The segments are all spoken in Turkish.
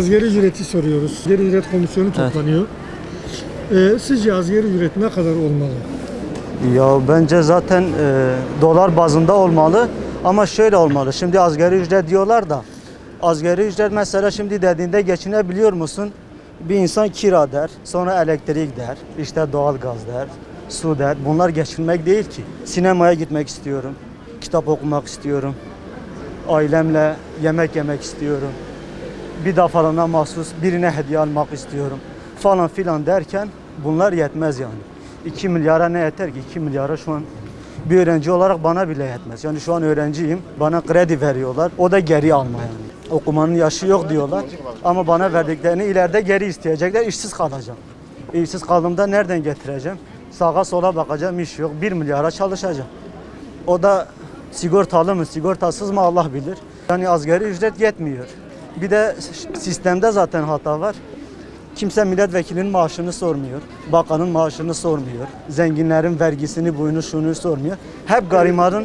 asgari ücreti soruyoruz. Asgari ücret komisyonu Evet. toplanıyor. Ee, sizce asgari ücret ne kadar olmalı? Ya bence zaten e, dolar bazında olmalı ama şöyle olmalı. Şimdi asgari ücret diyorlar da asgari ücret mesela şimdi dediğinde geçinebiliyor musun? Bir insan kira der, sonra elektrik der, işte doğalgaz der, su der. Bunlar geçinmek değil ki. Sinemaya gitmek istiyorum, kitap okumak istiyorum, ailemle yemek yemek istiyorum. Bir defa mahsus birine hediye almak istiyorum falan filan derken bunlar yetmez yani. 2 milyara ne yeter ki? 2 milyara şu an bir öğrenci olarak bana bile yetmez. Yani şu an öğrenciyim. Bana kredi veriyorlar. O da geri alma yani. Okumanın yaşı yok diyorlar. Ama bana verdiklerini ileride geri isteyecekler. İşsiz kalacağım. İşsiz kaldığımda nereden getireceğim? Sağa sola bakacağım iş yok. 1 milyara çalışacağım. O da sigortalı mı, sigortasız mı Allah bilir. Yani asgari ücret yetmiyor. Bir de sistemde zaten hata var. Kimse milletvekilinin maaşını sormuyor. Bakanın maaşını sormuyor. Zenginlerin vergisini, buyunu, şunu sormuyor. Hep garibanın,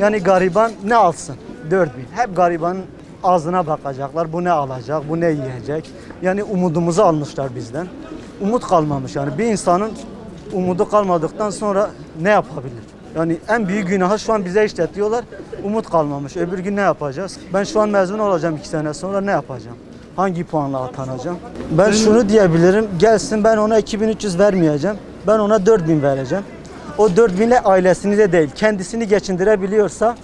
yani gariban ne alsın? 4000. Hep garibanın ağzına bakacaklar. Bu ne alacak, bu ne yiyecek? Yani umudumuzu almışlar bizden. Umut kalmamış yani. Bir insanın umudu kalmadıktan sonra ne yapabilir? Yani en büyük günahı şu an bize işletiyorlar. Umut kalmamış. Öbür gün ne yapacağız? Ben şu an mezun olacağım iki sene sonra ne yapacağım? Hangi puanla atanacağım? Ben şunu diyebilirim. Gelsin ben ona 2300 vermeyeceğim. Ben ona 4000 vereceğim. O 4000 ile ailesini de değil, kendisini geçindirebiliyorsa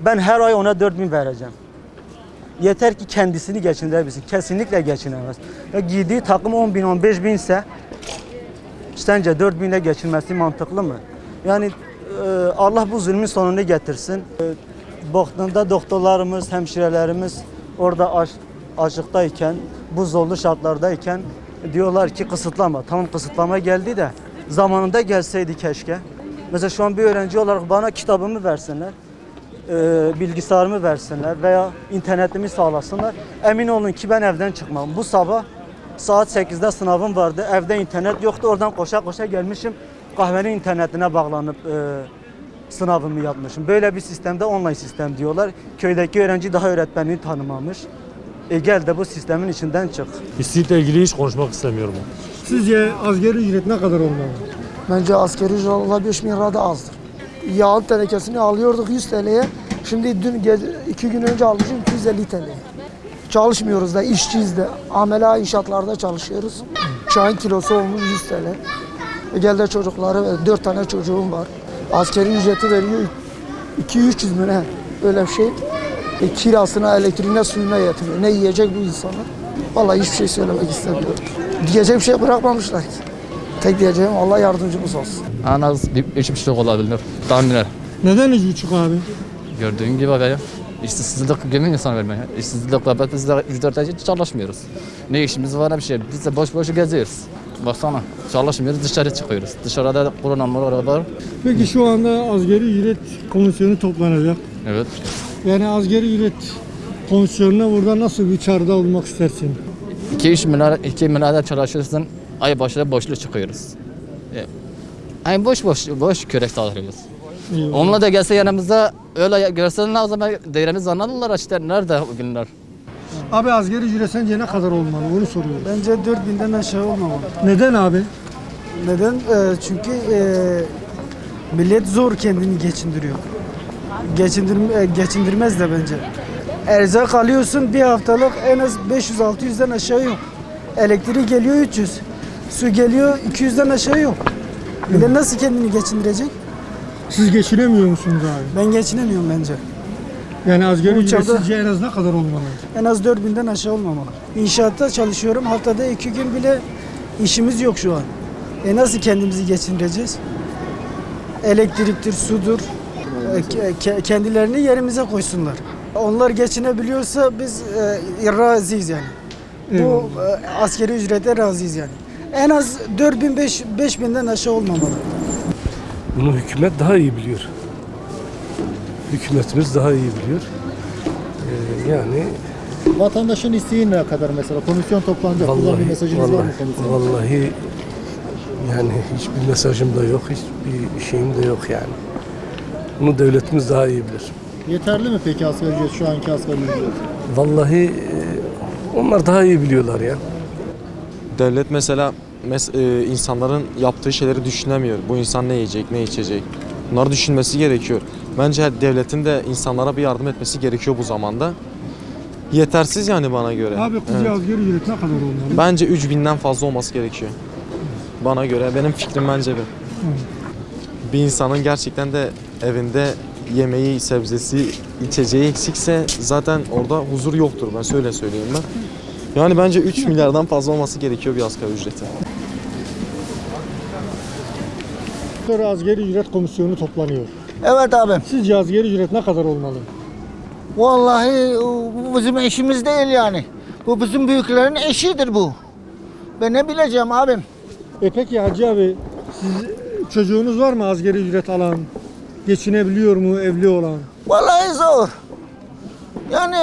ben her ay ona 4000 vereceğim. Yeter ki kendisini geçindirebilsin. Kesinlikle geçinemez. Ya giydiği takım 10 bin, 15 bin ise sence 4 binle geçinmesi mantıklı mı? Yani Allah bu zulmün sonunu getirsin. E, baktığında doktorlarımız, hemşirelerimiz orada aç, açıktayken, bu zorlu şartlardayken diyorlar ki kısıtlama. Tamam kısıtlama geldi de zamanında gelseydi keşke. Mesela şu an bir öğrenci olarak bana kitabımı versinler e, bilgisayarımı versinler veya internetimi sağlasınlar. Emin olun ki ben evden çıkmam. Bu sabah saat 8'de sınavım vardı. Evde internet yoktu. Oradan koşa koşa gelmişim. Kahvenin internetine bağlanıp e, sınavımı yapmışım. Böyle bir sistemde online sistem diyorlar. Köydeki öğrenci daha öğretmenliği tanımamış. E gel de bu sistemin içinden çık. İstihdamla ilgili hiç konuşmak istemiyorum. Sizce asgari ücret ne kadar olmalı? Bence askeri ücret Allah 5 bin lira da azdır. Yağın tenekesini alıyorduk 100 TL'ye. Şimdi dün iki gün önce almışım 250 TL'ye. Çalışmıyoruz da işçiyiz de. Amela inşaatlarda çalışıyoruz. Çayın kilosu olmuş 100 TL. E gel de çocukları, 4 tane çocuğum var. Askeri ücreti veriyor 2-300 mü ne? Öyle bir şey. E, kirasına, elektriğine, suyuna yetmiyor. Ne yiyecek bu insanlar? Vallahi hiçbir şey söylemek istemiyorum. Diyecek bir şey bırakmamışlar ki. Tek diyeceğim Allah yardımcımız olsun. En az bir üç buçuk olabilir. Tahminen. Neden üç buçuk abi? Gördüğün gibi veya işsizlik gibi insan vermiyor. İşsizlik var. Biz de ücretle hiç çalışmıyoruz. Ne işimiz var ne bir şey. Biz de boş boş geziyoruz. Baksana çalışmıyoruz dışarı çıkıyoruz. Dışarıda korona var. Peki şu anda asgari ücret komisyonu toplanacak. Evet. Yani asgari ücret komisyonuna burada nasıl bir çağrıda olmak istersin? 2-3 milyar, 2 milyar çalışıyorsun. Ay başına boşluğu çıkıyoruz. E, Ay boş boş boş kürek sağlıyoruz. Onunla da gelse yanımızda öyle görseler o zaman değerimizi anlarlar işte nerede o günler. Abi asgari ücret sence ne kadar olmalı? Onu soruyoruz. Bence 4000'den aşağı olmamalı. Neden abi? Neden? Ee, çünkü e, millet zor kendini geçindiriyor. Geçindir, e, geçindirmez de bence. Erzak alıyorsun bir haftalık en az 500-600'den aşağı yok. Elektrik geliyor 300. Su geliyor 200'den aşağı yok. Millet nasıl kendini geçindirecek? Siz geçinemiyor musunuz abi? Ben geçinemiyorum bence. Yani asgari ücret çağda- sizce en az ne kadar olmalı? En az 4000'den aşağı olmamalı. İnşaatta çalışıyorum. Haftada iki gün bile işimiz yok şu an. E nasıl kendimizi geçindireceğiz? Elektriktir, sudur. E, ke- ke- kendilerini yerimize koysunlar. Onlar geçinebiliyorsa biz e, razıyız yani. Bu Eyvallah. e, askeri ücrete razıyız yani. En az 4000 5 5000'den aşağı olmamalı. Bunu hükümet daha iyi biliyor. Hükümetimiz daha iyi biliyor. Ee, yani Vatandaşın isteği ne kadar mesela? Komisyon toplanacak. Buradan bir vallahi, mesajınız var mı vallahi, komisyona? vallahi yani hiçbir mesajım da yok, hiçbir şeyim de yok yani. Bunu devletimiz daha iyi bilir. Yeterli mi peki asgari ücret şu anki asgari ücret? Vallahi Onlar daha iyi biliyorlar ya. Devlet mesela mes- e, insanların yaptığı şeyleri düşünemiyor. Bu insan ne yiyecek, ne içecek? Bunları düşünmesi gerekiyor. Bence devletin de insanlara bir yardım etmesi gerekiyor bu zamanda. Yetersiz yani bana göre. Abi kızca Evet. asgari ücret ne kadar olmalı? Bence 3000'den fazla olması gerekiyor. Bana göre. Benim fikrim bence bu. Bir insanın gerçekten de evinde yemeği, sebzesi, içeceği eksikse zaten orada huzur yoktur. Ben şöyle söyleyeyim ben. Yani bence 3 milyardan fazla olması gerekiyor bir asgari ücreti. Sonra asgari ücret komisyonu toplanıyor. Evet abim. Sizce asgari ücret ne kadar olmalı? Vallahi bu bizim eşimiz değil yani. Bu bizim büyüklerin eşidir bu. Ben ne bileceğim abim. E peki Hacı abi siz çocuğunuz var mı asgari ücret alan? Geçinebiliyor mu evli olan? Vallahi zor. Yani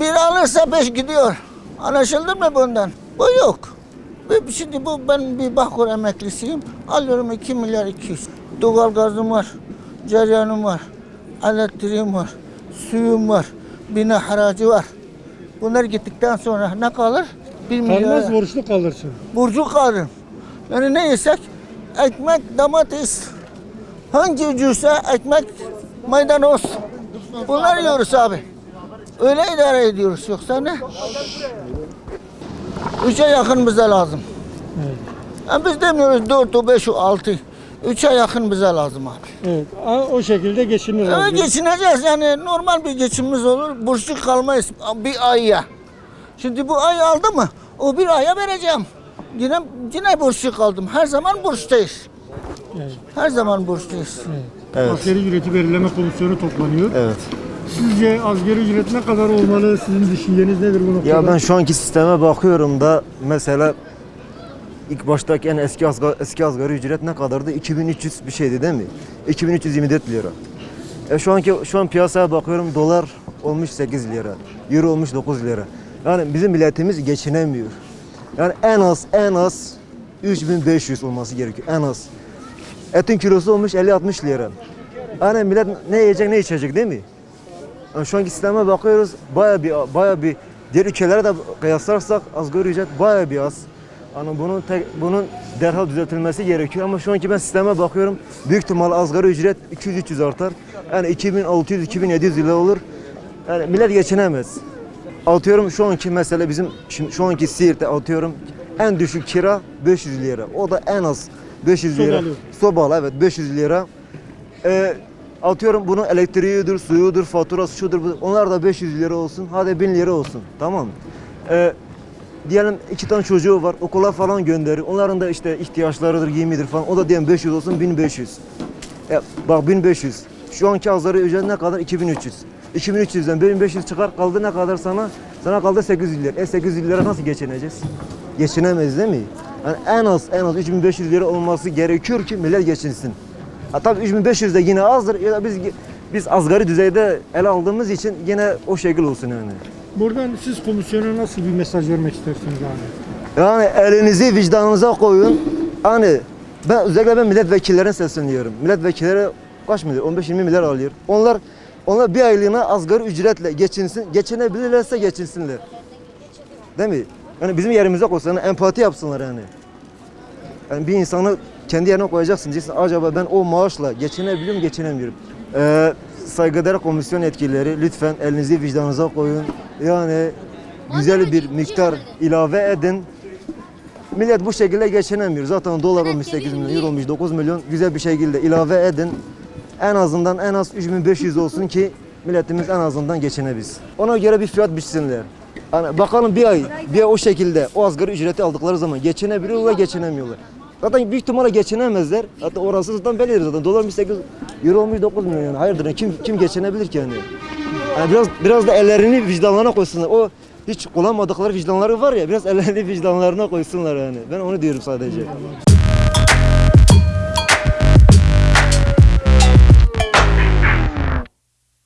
bir alırsa beş gidiyor. Anlaşıldı mı bundan? Bu yok. Şimdi bu ben bir Bahkur emeklisiyim. Alıyorum 2 milyar 200. Doğal gazım var. Ceryanım var. Elektriğim var. Suyum var. Bina haracı var. Bunlar gittikten sonra ne kalır? Bir milyar. Kalmaz borçlu kalırsın. burcu kalırım. Yani ne yesek? Ekmek, domates. Hangi ucuzsa ekmek, maydanoz. Bunlar yiyoruz abi. Öyle idare ediyoruz yoksa ne? Üçe yakın bize lazım. Yani biz demiyoruz dört, beş, altı. Üçe yakın bize lazım abi. Evet. O şekilde geçinir Evet asgari. geçineceğiz yani normal bir geçimimiz olur. Borçlu kalmayız bir ayya. Şimdi bu ay aldı mı o bir aya vereceğim. Yine yine borçlu kaldım. Her zaman borçtayız. Evet. Her zaman borçluyuz. Asgari ücreti belirleme komisyonu toplanıyor. Evet. Sizce asgari ücret ne kadar olmalı? Sizin düşünceniz nedir bu noktada? Ya ben şu anki sisteme bakıyorum da mesela ilk baştaki en eski asgari, eski asgari ücret ne kadardı? 2300 bir şeydi değil mi? 2324 lira. E şu anki şu an piyasaya bakıyorum dolar olmuş 8 lira. Euro olmuş 9 lira. Yani bizim milletimiz geçinemiyor. Yani en az en az 3500 olması gerekiyor en az. Etin kilosu olmuş 50-60 lira. Yani millet ne yiyecek ne içecek değil mi? Yani şu anki sisteme bakıyoruz baya bir baya bir diğer ülkelere de kıyaslarsak asgari ücret baya bir az. Yani bunun tek, bunun derhal düzeltilmesi gerekiyor ama şu anki ben sisteme bakıyorum büyük ihtimal asgari ücret 200-300 artar. Yani 2600-2700 lira olur. Yani millet geçinemez. Atıyorum şu anki mesela bizim şimdi şu anki Siirt'te atıyorum en düşük kira 500 lira. O da en az 500 lira. Sobalı. Sobalı evet 500 lira. Ee, atıyorum bunun elektriğidir, suyudur, faturası şudur, onlar da 500 lira olsun. Hadi 1000 lira olsun. Tamam mı? Ee, diyelim iki tane çocuğu var, okula falan gönderiyor. Onların da işte ihtiyaçlarıdır, giyimidir falan. O da diyelim 500 olsun, 1500. E, bak 1500. Şu anki asgari ücret ne kadar? 2300. 2300'den 1500 çıkar kaldı ne kadar sana? Sana kaldı 800 lira. E 800 lira nasıl geçineceğiz? Geçinemeyiz değil mi? Yani en az en az 3500 lira olması gerekiyor ki millet geçinsin. Ha, tabii 3500 de yine azdır. Ya biz biz asgari düzeyde ele aldığımız için yine o şekil olsun yani. Buradan siz komisyona nasıl bir mesaj vermek istersiniz abi? Yani elinizi vicdanınıza koyun. Hani ben özellikle ben milletvekillerine sesleniyorum. Milletvekilleri kaç milyar? 15-20 milyar alıyor. Onlar onlar bir aylığına asgari ücretle geçinsin. Geçinebilirlerse geçinsinler. Değil mi? Yani bizim yerimize koysunlar, empati yapsınlar yani. Yani bir insanı kendi yerine koyacaksın. Diyeceksin acaba ben o maaşla geçinebiliyor muyum, geçinemiyorum. Ee, saygıdeğer komisyon yetkilileri lütfen elinizi vicdanınıza koyun. Yani güzel bir miktar ilave edin. Millet bu şekilde geçinemiyor. Zaten dolar olmuş 8 milyon, euro olmuş 9 milyon. Güzel bir şekilde ilave edin. En azından en az 3500 olsun ki milletimiz en azından geçinebilsin. Ona göre bir fiyat biçsinler. Yani bakalım bir ay, bir ay o şekilde o asgari ücreti aldıkları zaman geçinebiliyorlar, geçinemiyorlar. Zaten büyük ihtimalle geçinemezler. Hatta orası zaten bellidir zaten. Dolar olmuş 8, euro olmuş 9 milyon yani. Hayırdır kim kim geçinebilir ki yani? Yani biraz biraz da ellerini vicdanlarına koysunlar. O hiç kullanmadıkları vicdanları var ya biraz ellerini vicdanlarına koysunlar yani. Ben onu diyorum sadece.